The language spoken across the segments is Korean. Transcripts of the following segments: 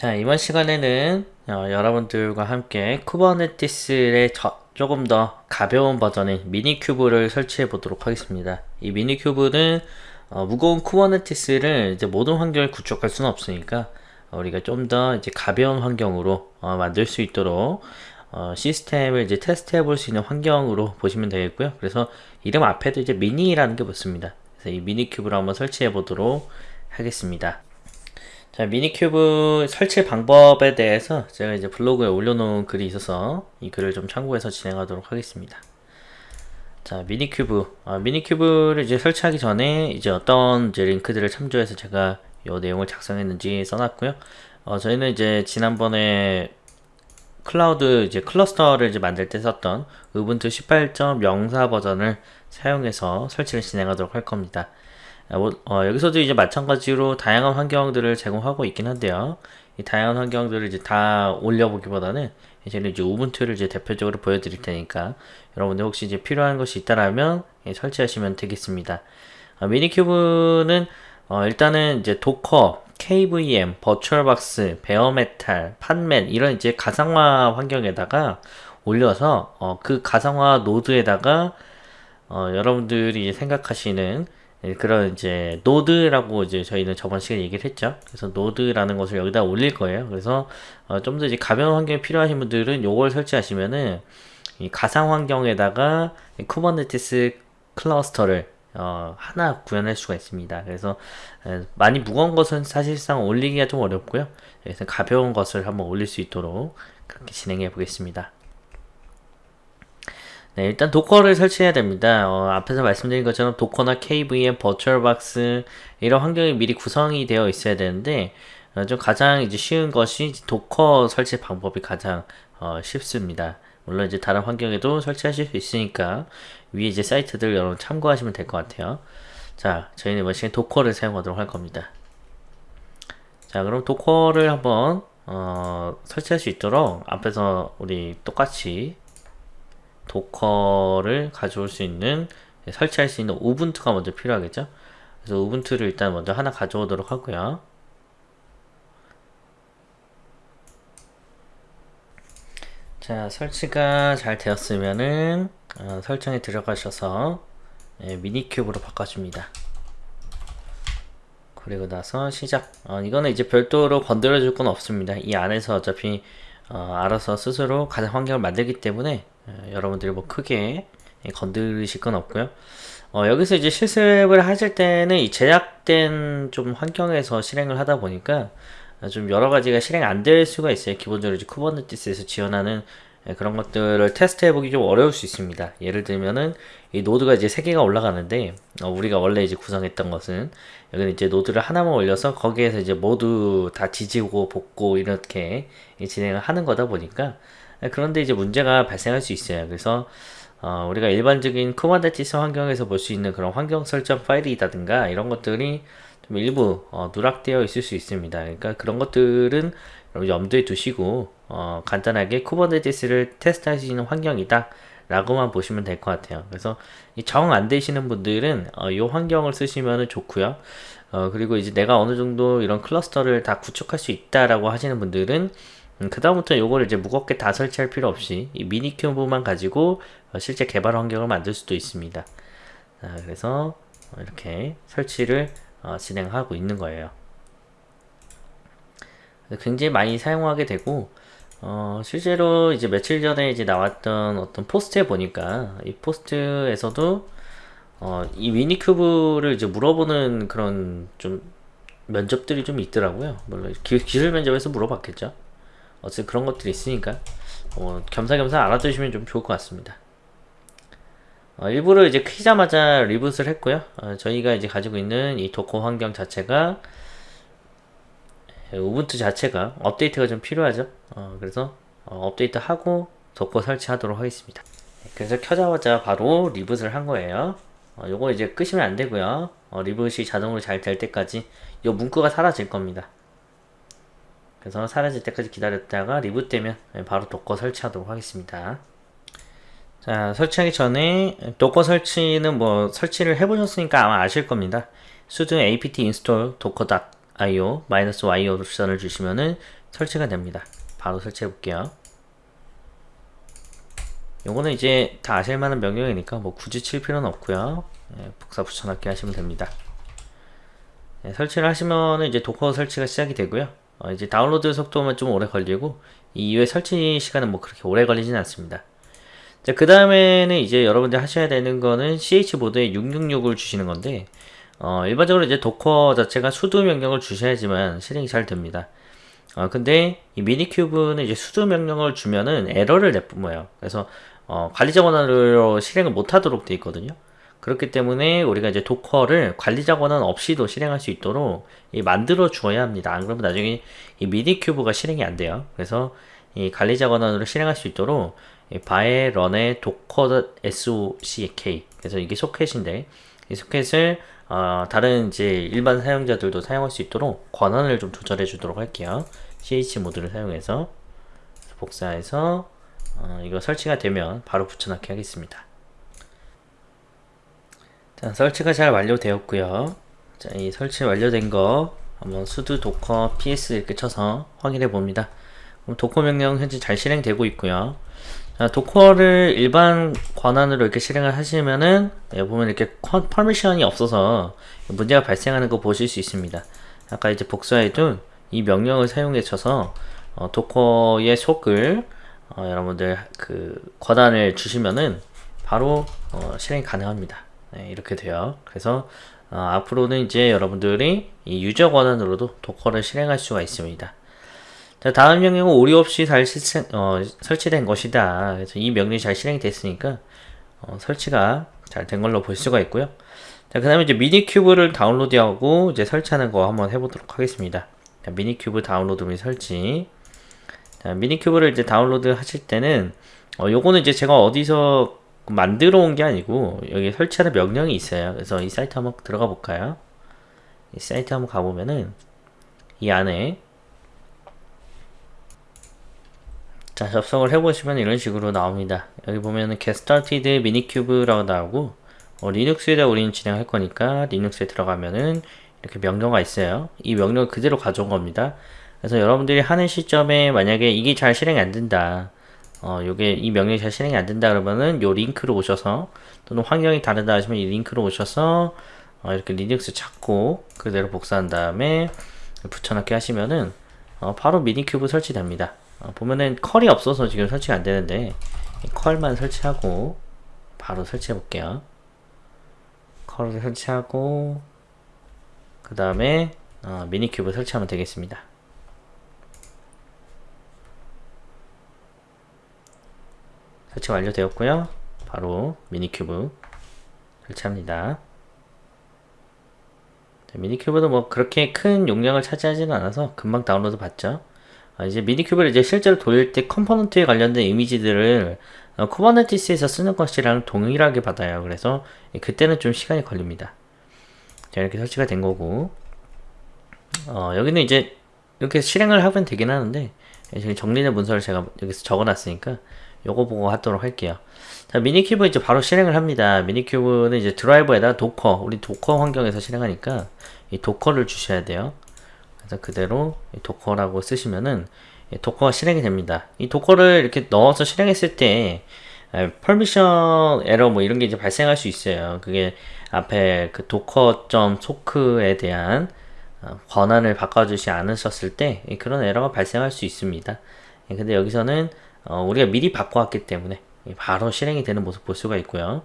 자 이번 시간에는 어, 여러분들과 함께 Kubernetes의 저, 조금 더 가벼운 버전인 Minikube를 설치해 보도록 하겠습니다. 이 Minikube는 어, 무거운 Kubernetes를 이제 모든 환경을 구축할 수는 없으니까 어, 우리가 좀 더 이제 가벼운 환경으로 어, 만들 수 있도록 어, 시스템을 이제 테스트해 볼 수 있는 환경으로 보시면 되겠고요. 그래서 이름 앞에도 이제 미니라는 게 붙습니다. 그래서 이 Minikube를 한번 설치해 보도록 하겠습니다 자, Minikube 설치 방법에 대해서 제가 이제 블로그에 올려놓은 글이 있어서 이 글을 좀 참고해서 진행하도록 하겠습니다. 자, Minikube. 아, Minikube를 이제 설치하기 전에 이제 어떤 이제 링크들을 참조해서 제가 이 내용을 작성했는지 써놨고요. 어, 저희는 이제 지난번에 클라우드 이제 클러스터를 이제 만들 때 썼던 Ubuntu 18.04 버전을 사용해서 설치를 진행하도록 할 겁니다. 어, 뭐, 어, 여기서도 이제 마찬가지로 다양한 환경들을 제공하고 있긴 한데요. 이 다양한 환경들을 이제 다 올려보기보다는 이제는 이제 Ubuntu를 이제 대표적으로 보여드릴 테니까 여러분들 혹시 이제 필요한 것이 있다라면 예, 설치하시면 되겠습니다. 어, Minikube는 어, 일단은 이제 Docker, KVM, VirtualBox, bare metal, Podman 이런 이제 가상화 환경에다가 올려서 어, 그 가상화 노드에다가 어, 여러분들이 생각하시는 예, 그런 이제 노드라고 이제 저희는 저번 시간에 얘기를 했죠. 그래서 노드라는 것을 여기다 올릴 거예요. 그래서 어, 좀더 이제 가벼운 환경이 필요하신 분들은 요걸 설치하시면은 이 가상 환경에다가 Kubernetes 클러스터를 어, 하나 구현할 수가 있습니다. 그래서 에, 많이 무거운 것은 사실상 올리기가 좀 어렵고요. 그래서 가벼운 것을 한번 올릴 수 있도록 그렇게 진행해 보겠습니다. 네, 일단 Docker를 설치해야 됩니다. 어, 앞에서 말씀드린 것처럼 Docker나 KVM, VirtualBox 이런 환경이 미리 구성이 되어 있어야 되는데 어, 좀 가장 이제 쉬운 것이 Docker 설치 방법이 가장 어, 쉽습니다. 물론 이제 다른 환경에도 설치하실 수 있으니까 위에 이제 사이트들 여러분 참고하시면 될 것 같아요. 자, 저희는 이번 시간에 Docker를 사용하도록 할 겁니다. 자, 그럼 도커를 한번 어, 설치할 수 있도록 앞에서 우리 똑같이 도커를 가져올 수 있는 설치할 수 있는 우분투가 먼저 필요하겠죠? 그래서 우분투를 일단 먼저 하나 가져오도록 하고요. 자 설치가 잘 되었으면은 어, 설정에 들어가셔서 예, 미니큐브로 바꿔줍니다. 그리고 나서 시작. 어, 이거는 이제 별도로 건드려 줄 건 없습니다. 이 안에서 어차피 어, 알아서 스스로 가상 환경을 만들기 때문에 어, 여러분들이 뭐 크게 건드리실 건 없고요. 어, 여기서 이제 실습을 하실 때는 이 제약된 좀 환경에서 실행을 하다 보니까 좀 여러 가지가 실행 안 될 수가 있어요. 기본적으로 이제 쿠버네티스에서 지원하는 예, 그런 것들을 테스트 해보기 좀 어려울 수 있습니다. 예를 들면은 이 노드가 이제 3개가 올라가는데 어, 우리가 원래 이제 구성했던 것은 여기는 이제 노드를 하나만 올려서 거기에서 이제 모두 다 지지고 볶고 이렇게 진행을 하는 거다 보니까 예, 그런데 이제 문제가 발생할 수 있어요. 그래서 어, 우리가 일반적인 Kubernetes 환경에서 볼 수 있는 그런 환경 설정 파일이라든가 이런 것들이 좀 일부 어, 누락되어 있을 수 있습니다. 그러니까 그런 것들은 염두에 두시고 어, 간단하게 Kubernetes를 테스트할 수 있는 환경이다 라고만 보시면 될 것 같아요 그래서 정 안 되시는 분들은 어, 이 환경을 쓰시면 좋고요 어, 그리고 이제 내가 어느 정도 이런 클러스터를 다 구축할 수 있다라고 하시는 분들은 음, 그 다음부터 요거를 이제 무겁게 다 설치할 필요 없이 이 미니 큐브만 가지고 어, 실제 개발 환경을 만들 수도 있습니다 자, 그래서 이렇게 설치를 어, 진행하고 있는 거예요 굉장히 많이 사용하게 되고 어, 실제로 이제 며칠 전에 이제 나왔던 어떤 포스트에 보니까 이 포스트에서도 어, 이 Minikube를 이제 물어보는 그런 좀 면접들이 좀 있더라고요. 물론 기, 기술 면접에서 물어봤겠죠. 어쨌든 그런 것들이 있으니까 어, 겸사겸사 알아두시면 좀 좋을 것 같습니다. 어, 일부러 이제 키자마자 reboot을 했고요. 어, 저희가 이제 가지고 있는 이 Docker 환경 자체가 Ubuntu 자체가 업데이트가 좀 필요하죠. 어, 그래서 어, 업데이트 하고 Docker 설치하도록 하겠습니다. 그래서 켜자마자 바로 reboot을 한 거예요. 어, 요거 이제 끄시면 안 되고요. 어, reboot이 자동으로 잘 될 때까지 요 문구가 사라질 겁니다 그래서 사라질 때까지 기다렸다가 reboot되면 바로 Docker 설치하도록 하겠습니다 자 설치하기 전에 Docker 설치는 뭐 설치를 해보셨으니까 아마 아실 겁니다 sudo apt install docker io 마이너스 y 옵션을 주시면은 설치가 됩니다. 바로 설치해 볼게요. 요거는 이제 다 아실 만한 명령이니까 뭐 굳이 칠 필요는 없고요. 예, 복사 붙여넣기 하시면 됩니다. 예, 설치를 하시면 이제 Docker 설치가 시작이 되고요. 어, 이제 다운로드 속도만 좀 오래 걸리고 이 이후에 설치 시간은 뭐 그렇게 오래 걸리진 않습니다. 자, 그 다음에는 이제 여러분들 하셔야 되는 거는 chmod에 666을 주시는 건데 어, 일반적으로 이제 Docker 자체가 sudo 명령을 주셔야지만 실행이 잘 됩니다. 어, 근데 이 Minikube는 이제 sudo 명령을 주면은 에러를 내뿜어요. 그래서 어, 관리자 권한으로 실행을 못하도록 되어 있거든요. 그렇기 때문에 우리가 이제 Docker를 관리자 권한 없이도 실행할 수 있도록 만들어 주어야 합니다. 안 그러면 나중에 이 Minikube가 실행이 안 돼요. 그래서 이 관리자 권한으로 실행할 수 있도록 바에 런의 도커 sock 그래서 이게 소켓인데 이 소켓을 어, 다른 이제 일반 사용자들도 사용할 수 있도록 권한을 좀 조절해 주도록 할게요. ch 모드를 사용해서 복사해서 어, 이거 설치가 되면 바로 붙여넣기 하겠습니다. 자, 설치가 잘 완료되었고요. 자, 이 설치 완료된 거 한번 sudo docker ps 이렇게 쳐서 확인해 봅니다. 그럼 도커 명령 현재 잘 실행되고 있고요. 자, Docker를 일반 권한으로 이렇게 실행을 하시면은 예, 보면 이렇게 permission이 없어서 문제가 발생하는 거 보실 수 있습니다. 아까 이제 복사해둔 이 명령을 사용해 쳐서 어, docker.sock을 어, 여러분들 그 권한을 주시면은 바로 어, 실행이 가능합니다. 네, 이렇게 돼요. 그래서 어, 앞으로는 이제 여러분들이 이 유저 권한으로도 Docker를 실행할 수가 있습니다. 자, 다음 명령은 오류 없이 잘 실행, 어, 설치된 것이다. 그래서 이 명령이 잘 실행이 됐으니까 어, 설치가 잘 된 걸로 볼 수가 있고요. 자, 그 다음에 이제 Minikube를 다운로드하고 이제 설치하는 거 한번 해보도록 하겠습니다. 자, Minikube 다운로드 및 설치. 자, Minikube를 이제 다운로드 하실 때는 어, 요거는 이제 제가 어디서 만들어 온 게 아니고 여기 설치하는 명령이 있어요. 그래서 이 사이트 한번 들어가 볼까요? 이 사이트 한번 가보면은 이 안에 자 접속을 해보시면 이런 식으로 나옵니다. 여기 보면은 get started minicube라고 나오고 어, 리눅스에다 우리는 진행할 거니까 리눅스에 들어가면은 이렇게 명령가 있어요. 이 명령을 그대로 가져온 겁니다. 그래서 여러분들이 하는 시점에 만약에 이게 잘 실행이 안 된다. 어, 요게 이 명령이 잘 실행이 안 된다 그러면은 요 링크로 오셔서 또는 환경이 다르다 하시면 이 링크로 오셔서 어, 이렇게 리눅스 찾고 그대로 복사한 다음에 붙여넣기 하시면은 어, 바로 Minikube 설치됩니다. 어, 보면은 curl이 없어서 지금 설치가 안 되는데 curl만 설치하고 바로 설치해 볼게요. curl을 설치하고 그 다음에 어, Minikube 설치하면 되겠습니다. 설치 완료되었고요. 바로 Minikube 설치합니다. Minikube도 뭐 그렇게 큰 용량을 차지하지는 않아서 금방 다운로드 받죠. 아, 이제 Minikube를 이제 실제로 돌릴 때 component에 관련된 이미지들을 어, Kubernetes에서 쓰는 것이랑 동일하게 받아요. 그래서 그때는 좀 시간이 걸립니다. 자, 이렇게 설치가 된 거고 어, 여기는 이제 이렇게 실행을 하면 되긴 하는데 지금 정리된 문서를 제가 여기서 적어놨으니까 요거 보고 하도록 할게요. 자, Minikube 이제 바로 실행을 합니다. Minikube는 이제 드라이버에다 Docker, 우리 Docker 환경에서 실행하니까 이 docker를 주셔야 돼요. 그래서 그대로 docker라고 쓰시면은 Docker가 실행이 됩니다. 이 docker를 이렇게 넣어서 실행했을 때 permission 에러 뭐 이런 게 이제 발생할 수 있어요. 그게 앞에 그 docker.sock에 대한 어, 권한을 바꿔주지 않으셨을 때 그런 에러가 발생할 수 있습니다. 예, 근데 여기서는 어, 우리가 미리 바꿔왔기 때문에 바로 실행이 되는 모습 볼 수가 있고요.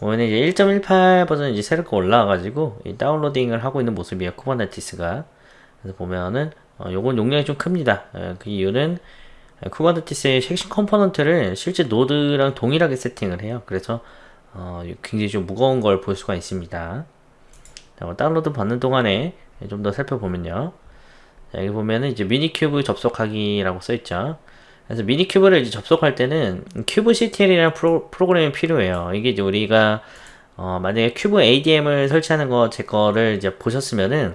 오늘 이제 1.18 버전 이제 새롭게 올라와가지고 downloading을 하고 있는 모습이에요. Kubernetes가. 그래서 보면은 어, 요건 용량이 좀 큽니다. 어, 그 이유는 Kubernetes의 핵심 component를 실제 노드랑 동일하게 세팅을 해요. 그래서 어, 굉장히 좀 무거운 걸 볼 수가 있습니다. 자, 뭐 다운로드 받는 동안에 좀 더 살펴보면요. 자, 여기 보면은 이제 Minikube 접속하기라고 써있죠. 그래서 Minikube를 이제 접속할 때는 kubectl이라는 프로, 프로그램이 필요해요. 이게 이제 우리가 어, 만약에 kubeadm을 설치하는 거 제 거를 이제 보셨으면은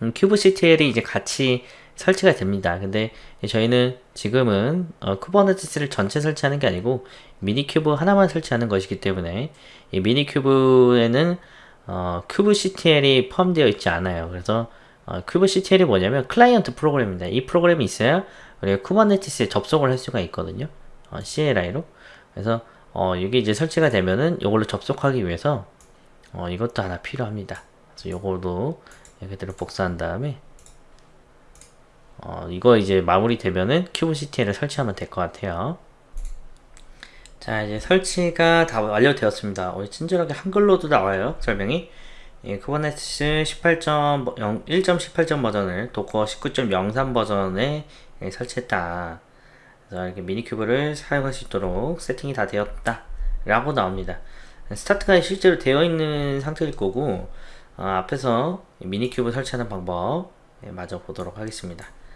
음, kubectl이 이제 같이 설치가 됩니다. 근데 저희는 지금은 어, Kubernetes를 전체 설치하는 게 아니고 Minikube 하나만 설치하는 것이기 때문에 이 Minikube에는 어, kubectl이 포함되어 있지 않아요. 그래서 어, kubectl이 뭐냐면 클라이언트 프로그램입니다. 이 프로그램이 있어야 우리가 Kubernetes에 접속을 할 수가 있거든요. 어, CLI로. 그래서 어, 이게 이제 설치가 되면은 이걸로 접속하기 위해서 어, 이것도 하나 필요합니다. 그래서 요거도 그대로 복사한 다음에 어, 이거 이제 마무리 되면은 kubectl을 설치하면 될 것 같아요. 자 이제 설치가 다 완료되었습니다. 어, 친절하게 한글로도 나와요 설명이. 예, Kubernetes 18.0 1.18점 버전을 Docker 19.03 버전에 예, 설치했다. 그래서 이렇게 Minikube를 사용할 수 있도록 세팅이 다 되었다. 라고 나옵니다. 스타트가 실제로 되어 있는 상태일 거고 어, 앞에서 Minikube 설치하는 방법 예, 마저 보도록 하겠습니다.